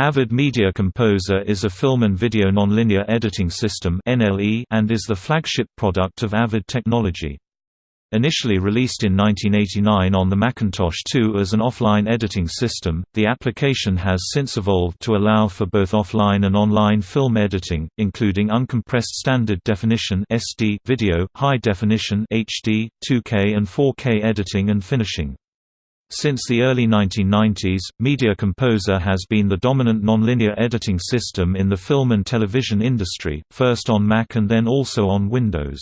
Avid Media Composer is a film and video nonlinear editing system and is the flagship product of Avid Technology. Initially released in 1989 on the Macintosh II as an offline editing system, the application has since evolved to allow for both offline and online film editing, including uncompressed standard definition (SD) video, high definition (HD), 2K and 4K editing and finishing. Since the early 1990s, Media Composer has been the dominant nonlinear editing system in the film and television industry, first on Mac and then also on Windows.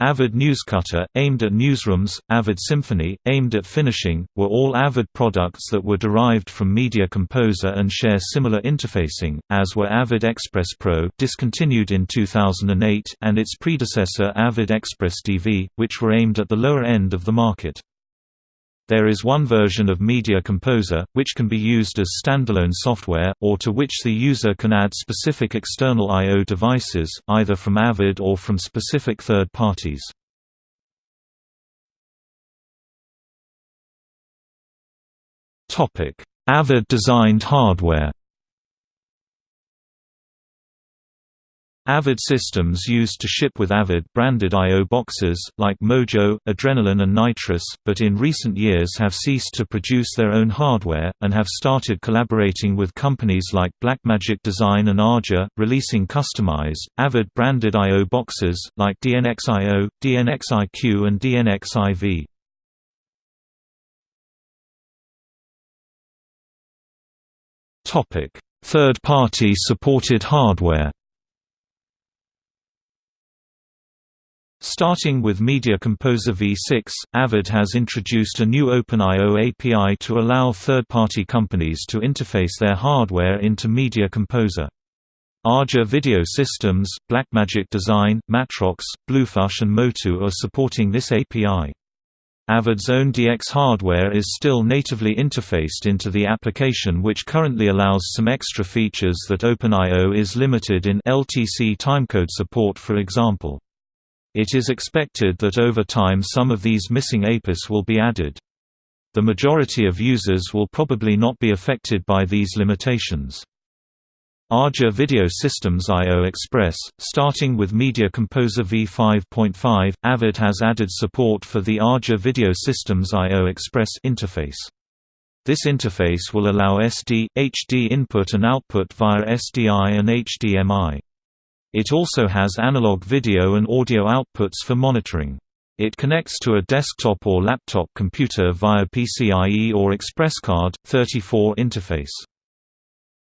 Avid Newscutter, aimed at newsrooms, Avid Symphony, aimed at finishing, were all Avid products that were derived from Media Composer and share similar interfacing, as were Avid Express Pro discontinued in 2008 and its predecessor Avid Express DV, which were aimed at the lower end of the market. There is one version of Media Composer, which can be used as standalone software, or to which the user can add specific external I.O. devices, either from Avid or from specific third parties. Avid-designed hardware Avid systems used to ship with Avid branded I.O. boxes, like Mojo, Adrenaline and Nitris, but in recent years have ceased to produce their own hardware, and have started collaborating with companies like Blackmagic Design and AJA, releasing customized, Avid branded I.O. boxes, like DNxIO, DNxIQ and DNxIV. Third-party supported hardware Starting with Media Composer v6, Avid has introduced a new OpenIO API to allow third-party companies to interface their hardware into Media Composer. AJA Video Systems, Blackmagic Design, Matrox, Bluefish and Motu are supporting this API. Avid's own DX hardware is still natively interfaced into the application which currently allows some extra features that OpenIO is limited in LTC timecode support for example. It is expected that over time some of these missing APIs will be added. The majority of users will probably not be affected by these limitations. AJA Video Systems I.O. Express, starting with Media Composer v5.5, Avid has added support for the AJA Video Systems I.O. Express interface. This interface will allow SD, HD input and output via SDI and HDMI. It also has analog video and audio outputs for monitoring. It connects to a desktop or laptop computer via PCIe or ExpressCard, 34 interface.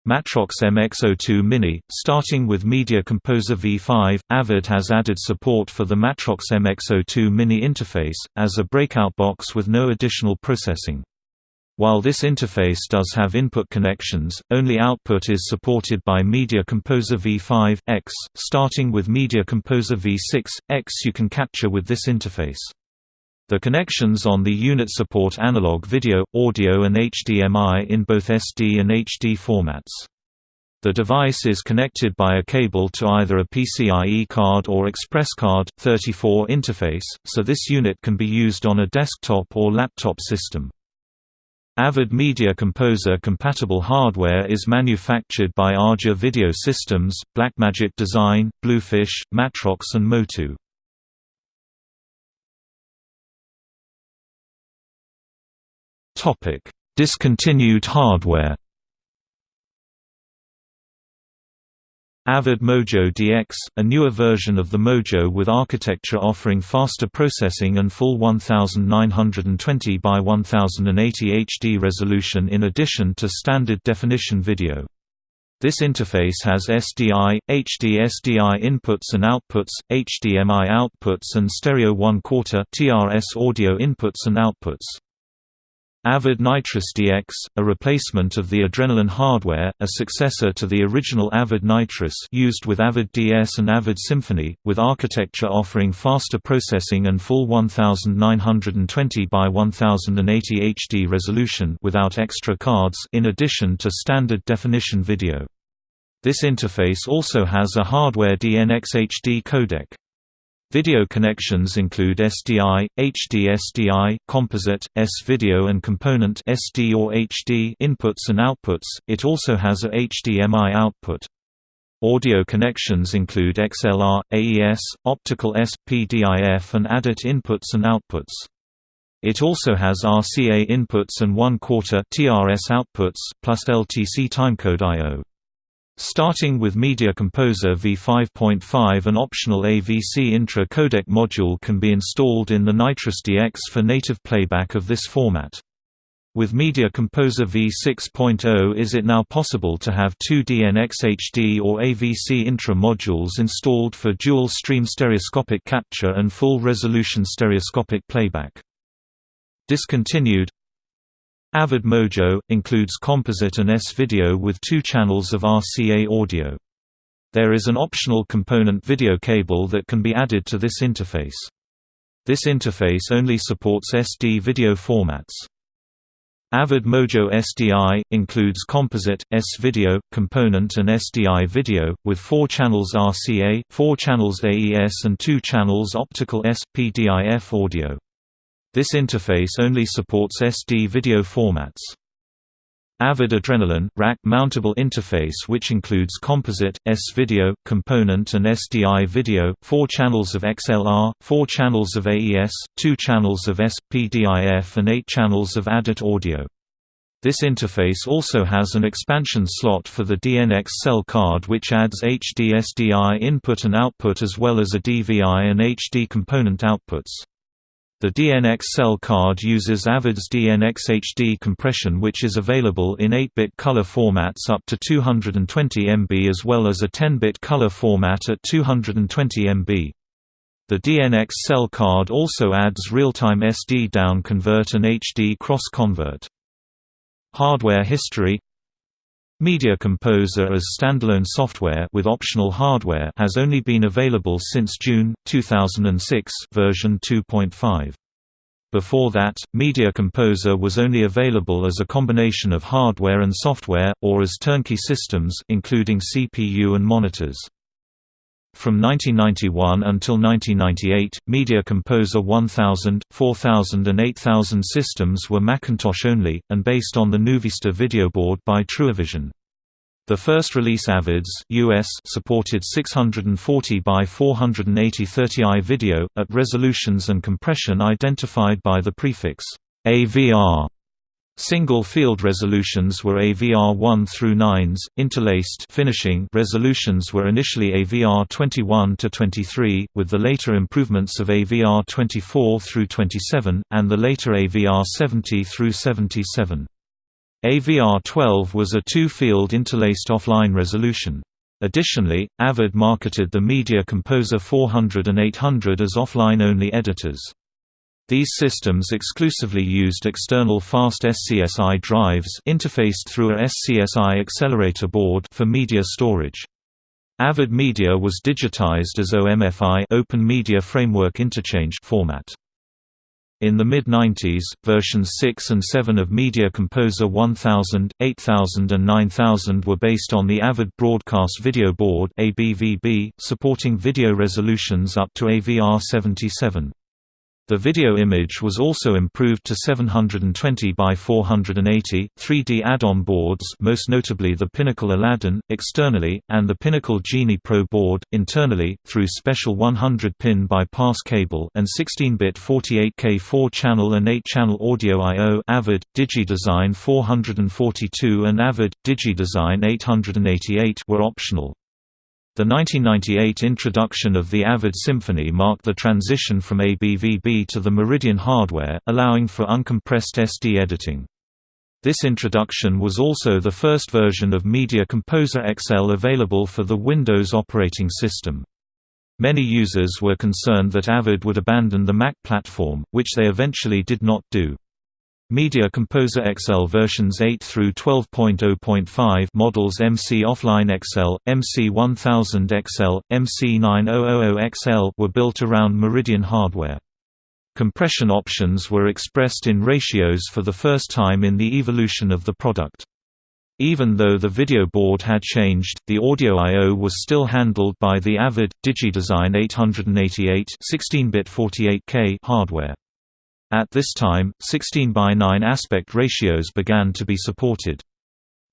Matrox MX02 Mini, starting with Media Composer V5, Avid has added support for the Matrox MX02 Mini interface, as a breakout box with no additional processing. While this interface does have input connections, only output is supported by Media Composer v5 X. Starting with Media Composer v6 X, you can capture with this interface. The connections on the unit support analog video, audio and HDMI in both SD and HD formats. The device is connected by a cable to either a PCIe card or Express Card 34 interface, so this unit can be used on a desktop or laptop system. Avid Media Composer compatible hardware is manufactured by AJA Video Systems, Blackmagic Design, Bluefish, Matrox and Motu. Discontinued hardware Avid Mojo DX, a newer version of the Mojo with architecture offering faster processing and full 1920 by 1080 HD resolution in addition to standard definition video. This interface has SDI, HD SDI inputs and outputs, HDMI outputs and stereo 1 quarter TRS audio inputs and outputs. Avid Nitris DX, a replacement of the Adrenaline hardware, a successor to the original Avid Nitris used with Avid DS and Avid Symphony, with architecture offering faster processing and full 1920 by 1080 HD resolution without extra cards in addition to standard definition video. This interface also has a hardware DNx HD codec. Video connections include SDI, HD SDI, composite, S-video and component SD or HD inputs and outputs. It also has a HDMI output. Audio connections include XLR, AES, optical S, PDIF and ADAT inputs and outputs. It also has RCA inputs and 1 quarter TRS outputs, plus LTC timecode I.O. Starting with Media Composer v5.5 an optional AVC intra codec module can be installed in the Nitris DX for native playback of this format. With Media Composer v6.0 is it now possible to have two DNxHD or AVC intra modules installed for dual-stream stereoscopic capture and full-resolution stereoscopic playback. Discontinued Avid Mojo, includes composite and S-video with two channels of RCA audio. There is an optional component video cable that can be added to this interface. This interface only supports SD video formats. Avid Mojo SDI, includes composite, S-video, component and SDI video, with four channels RCA, four channels AES and two channels optical S-PDIF audio. This interface only supports SD video formats. Avid Adrenaline rack mountable interface which includes composite, S-video, component and SDI video, 4 channels of XLR, 4 channels of AES, 2 channels of S-PDIF and 8 channels of ADAT audio. This interface also has an expansion slot for the DNX cell card which adds HD SDI input and output as well as a DVI and HD component outputs. The DNxcel card uses Avid's DNX HD compression which is available in 8-bit color formats up to 220 MB as well as a 10-bit color format at 220 MB. The DNX cell card also adds real-time SD down convert and HD cross convert. Hardware history Media Composer as standalone software with optional hardware has only been available since June 2006 version 2.5. Before that, Media Composer was only available as a combination of hardware and software or as turnkey systems including CPU and monitors. From 1991 until 1998, Media Composer 1000, 4000 and 8000 systems were Macintosh only, and based on the Nuvista video board by Truevision. The first release Avids US supported 640 by 480 30i video, at resolutions and compression identified by the prefix AVR. Single field resolutions were AVR 1 through 9s, interlaced finishing resolutions were initially AVR 21 to 23, with the later improvements of AVR 24 through 27, and the later AVR 70 through 77. AVR 12 was a two-field interlaced offline resolution. Additionally, Avid marketed the Media Composer 400 and 800 as offline-only editors. These systems exclusively used external fast SCSI drives interfaced through a SCSI accelerator board for media storage. Avid Media was digitized as OMFI Open Media Framework Interchange format. In the mid-90s, versions 6 and 7 of Media Composer 1000, 8000 and 9000 were based on the Avid Broadcast Video Board supporting video resolutions up to AVR 77. The video image was also improved to 720 by 480, 3D add-on boards most notably the Pinnacle Aladdin, externally, and the Pinnacle Genie Pro board, internally, through special 100-pin bypass cable and 16-bit 48K 4-channel and 8-channel audio I.O. Avid, DigiDesign 442 and Avid, DigiDesign 888 were optional. The 1998 introduction of the Avid Symphony marked the transition from ABVB to the Meridian hardware, allowing for uncompressed SD editing. This introduction was also the first version of Media Composer XL available for the Windows operating system. Many users were concerned that Avid would abandon the Mac platform, which they eventually did not do. Media Composer XL versions 8 through 12.0.5 models MC Offline XL, MC 1000 XL, MC 9000 XL were built around Meridian hardware. Compression options were expressed in ratios for the first time in the evolution of the product. Even though the video board had changed, the audio I.O. was still handled by the Avid, DigiDesign 888 16-bit 48K hardware. At this time, 16 by 9 aspect ratios began to be supported.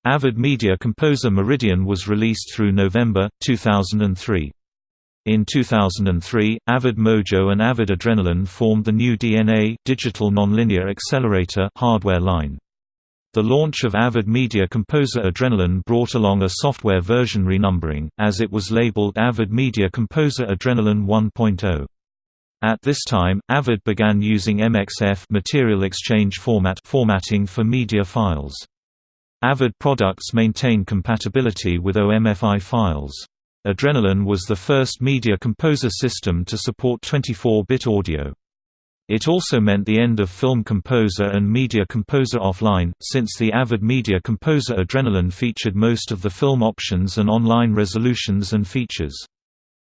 Avid Media Composer Meridian was released through November, 2003. In 2003, Avid Mojo and Avid Adrenaline formed the new DNA Digital Nonlinear Accelerator hardware line. The launch of Avid Media Composer Adrenaline brought along a software version renumbering, as it was labeled Avid Media Composer Adrenaline 1.0. At this time, Avid began using MXF material exchange format formatting for media files. Avid products maintain compatibility with OMFI files. Adrenaline was the first media composer system to support 24-bit audio. It also meant the end of Film Composer and Media Composer Offline, since the Avid Media Composer Adrenaline featured most of the film options and online resolutions and features.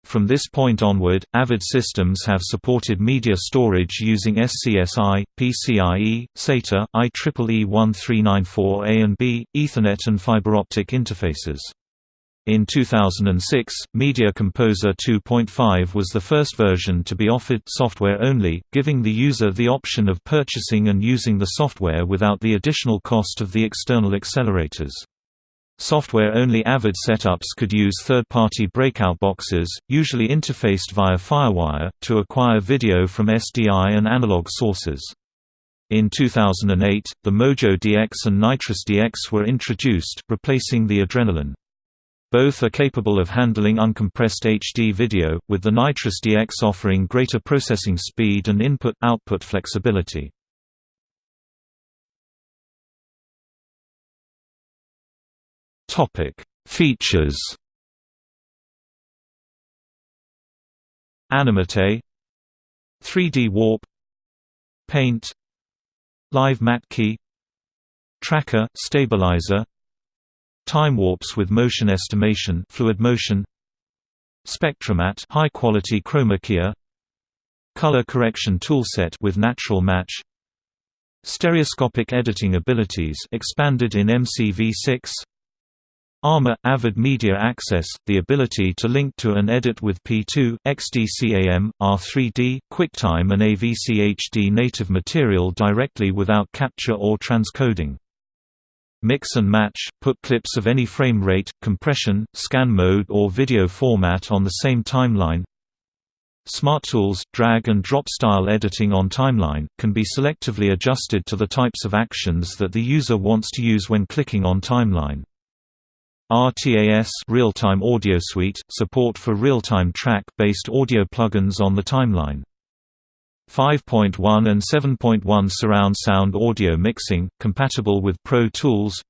From this point onward, Avid systems have supported media storage using SCSI, PCIe, SATA, IEEE 1394A and B, Ethernet and fiber optic interfaces. In 2006, Media Composer 2.5 was the first version to be offered software only, giving the user the option of purchasing and using the software without the additional cost of the external accelerators. Software-only Avid setups could use third-party breakout boxes, usually interfaced via FireWire, to acquire video from SDI and analog sources. In 2008, the Mojo DX and Nitris DX were introduced, replacing the Adrenaline. Both are capable of handling uncompressed HD video, with the Nitris DX offering greater processing speed and input-output flexibility. Topic: Features. Animate 3D Warp Paint Live Matte Key Tracker stabilizer Time warps with motion estimation fluid motion SpectraMatte high quality chroma key Color correction toolset with natural match Stereoscopic editing abilities expanded in MCV6 ARMA – Avid Media Access, the ability to link to and edit with P2, XDCAM, R3D, QuickTime and AVC HD native material directly without capture or transcoding. Mix and match – put clips of any frame rate, compression, scan mode or video format on the same timeline Smart Tools drag and drop style editing on timeline, can be selectively adjusted to the types of actions that the user wants to use when clicking on timeline. RTAS Real-Time Audio Suite support for real-time track-based audio plugins on the timeline. 5.1 and 7.1 surround sound audio mixing, compatible with Pro Tools.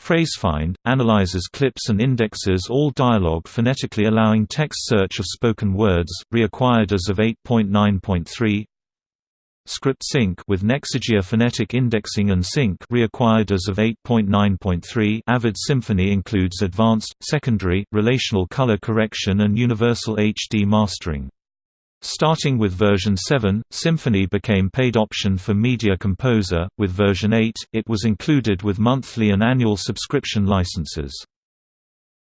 PhraseFind analyzes clips and indexes all dialogue phonetically allowing text search of spoken words, reacquired as of 8.9.3. Script sync with Nexidia phonetic indexing and sync reacquired as of 8.9.3 Avid Symphony includes advanced, secondary, relational color correction and universal HD mastering. Starting with version 7, Symphony became paid option for Media Composer, with version 8, it was included with monthly and annual subscription licenses.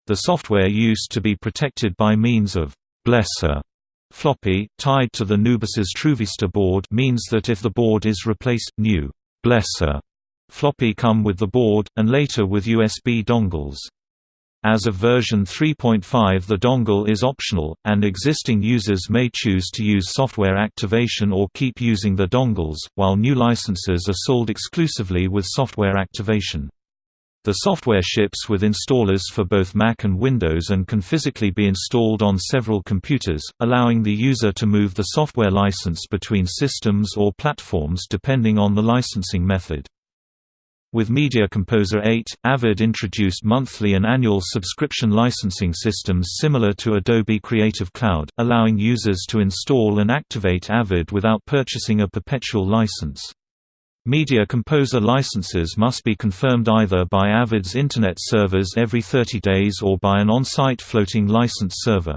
The software used to be protected by means of Blesser Floppy, tied to the Nubus's TrueVista board means that if the board is replaced, new Blesser floppy come with the board, and later with USB dongles. As of version 3.5 the dongle is optional, and existing users may choose to use software activation or keep using the dongles, while new licenses are sold exclusively with software activation. The software ships with installers for both Mac and Windows and can physically be installed on several computers, allowing the user to move the software license between systems or platforms depending on the licensing method. With Media Composer 8, Avid introduced monthly and annual subscription licensing systems similar to Adobe Creative Cloud, allowing users to install and activate Avid without purchasing a perpetual license. Media Composer licenses must be confirmed either by Avid's Internet servers every 30 days or by an on-site floating license server.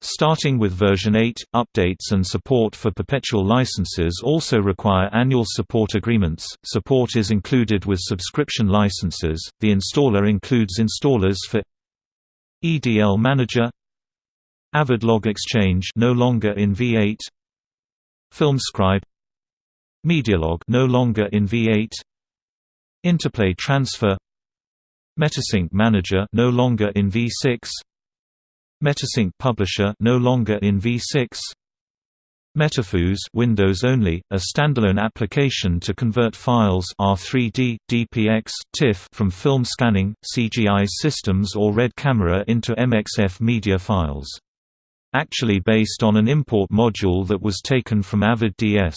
Starting with version 8, updates and support for perpetual licenses also require annual support agreements. Support is included with subscription licenses. The installer includes installers for EDL Manager, Avid Log Exchange no longer in V8, FilmScribe, Medialog no longer in V8, Interplay Transfer, Metasync Manager no longer in V6, Metasync Publisher no longer in v6 Metafuse Windows only, a standalone application to convert files R3D, DPX, TIFF from film scanning, CGI systems or RED camera into MXF media files. Actually based on an import module that was taken from Avid DS.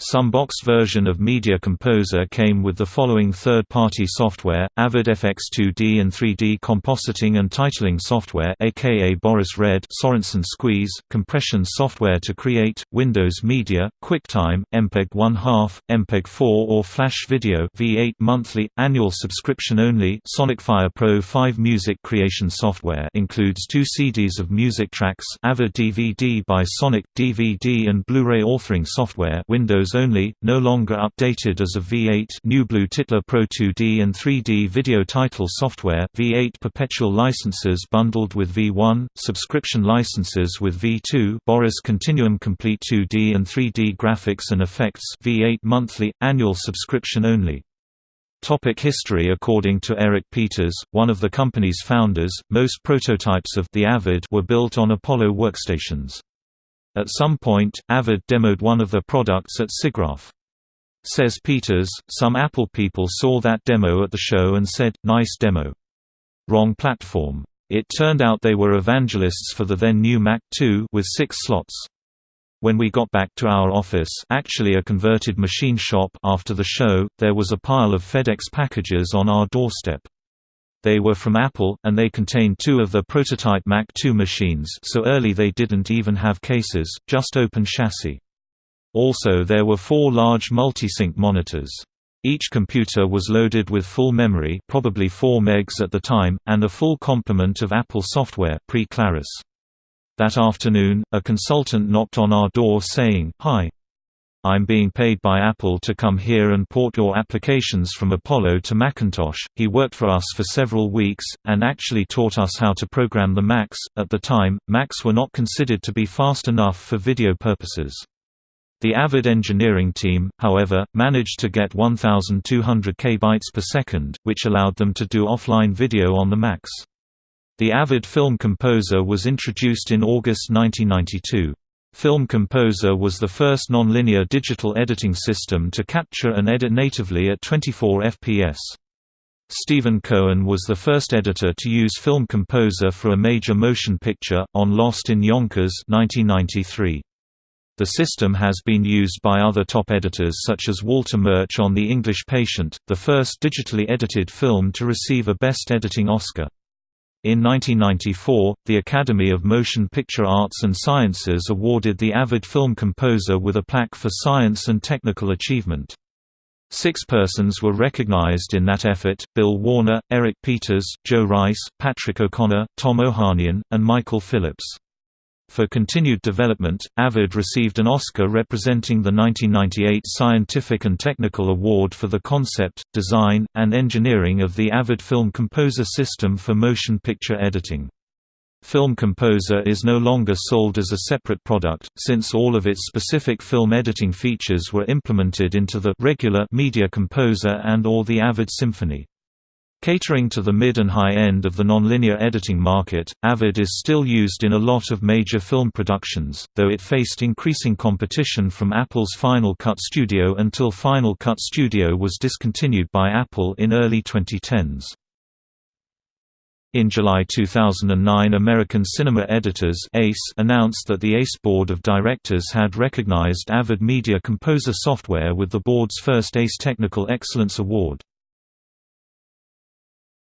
Some box version of Media Composer came with the following third-party software, Avid FX2D and 3D compositing and titling software aka Boris Red Sorensen Squeeze, compression software to create, Windows Media, QuickTime, MPEG 1/2, MPEG 4 or Flash Video V8 monthly, annual subscription only Sonicfire Pro 5 music creation software includes two CDs of music tracks Avid DVD by Sonic, DVD and Blu-ray authoring software Windows Windows only, no longer updated as of V8 New Blue Titler Pro 2D and 3D video title software V8 perpetual licenses bundled with V1, subscription licenses with V2 Boris Continuum Complete 2D and 3D graphics and effects V8 monthly, annual subscription only. Topic history According to Eric Peters, one of the company's founders, most prototypes of the Avid were built on Apollo workstations. At some point, Avid demoed one of their products at SIGGRAPH. Says Peters, some Apple people saw that demo at the show and said, nice demo. Wrong platform. It turned out they were evangelists for the then new Mac II with six slots. When we got back to our office actually a converted machine shop after the show, there was a pile of FedEx packages on our doorstep. They were from Apple, and they contained two of the prototype Mac II machines so early they didn't even have cases, just open chassis. Also there were four large multi-sync monitors. Each computer was loaded with full memory probably 4 megs at the time, and a full complement of Apple software pre-Claris. That afternoon, a consultant knocked on our door saying, Hi. I'm being paid by Apple to come here and port your applications from Apollo to Macintosh. He worked for us for several weeks, and actually taught us how to program the Macs. At the time, Macs were not considered to be fast enough for video purposes. The Avid engineering team, however, managed to get 1,200 kbytes per second, which allowed them to do offline video on the Macs. The Avid Film Composer was introduced in August 1992. Film Composer was the first nonlinear digital editing system to capture and edit natively at 24 fps. Stephen Cohen was the first editor to use Film Composer for a major motion picture, on Lost in Yonkers 1993. The system has been used by other top editors such as Walter Murch on The English Patient, the first digitally edited film to receive a Best Editing Oscar. In 1994, the Academy of Motion Picture Arts and Sciences awarded the Avid film composer with a plaque for science and technical achievement. Six persons were recognized in that effort, Bill Warner, Eric Peters, Joe Rice, Patrick O'Connor, Tom Ohanian, and Michael Phillips. For continued development, Avid received an Oscar representing the 1998 Scientific and Technical Award for the concept, design, and engineering of the Avid Film Composer system for motion picture editing. Film Composer is no longer sold as a separate product, since all of its specific film editing features were implemented into the regular Media Composer and or the Avid Symphony. Catering to the mid and high end of the nonlinear editing market, Avid is still used in a lot of major film productions, though it faced increasing competition from Apple's Final Cut Studio until Final Cut Studio was discontinued by Apple in early 2010s. In July 2009 American Cinema Editors ACE announced that the ACE Board of Directors had recognized Avid Media Composer software with the board's first ACE Technical Excellence Award.